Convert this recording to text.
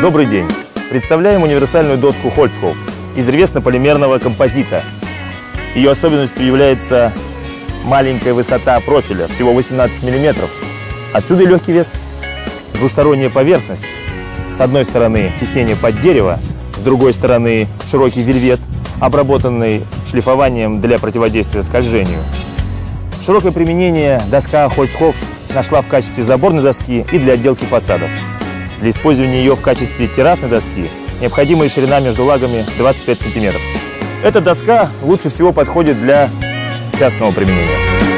Добрый день! Представляем универсальную доску Holzhof из древесно-полимерного композита. Ее особенностью является маленькая высота профиля, всего 18 мм. Отсюда легкий вес. Двусторонняя поверхность. С одной стороны тиснение под дерево, с другой стороны широкий вельвет, обработанный шлифованием для противодействия скольжению. Широкое применение доска Holzhof нашла в качестве заборной доски и для отделки фасадов. Для использования ее в качестве террасной доски необходимая ширина между лагами 25 сантиметров. Эта доска лучше всего подходит для частного применения.